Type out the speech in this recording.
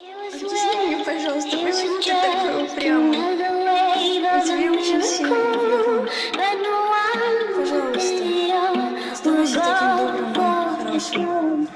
Объясни мне, пожалуйста, почему ты такой упрямый? Я тебя очень сильно люблю. Пожалуйста, оставайся таким добрым и хорошим.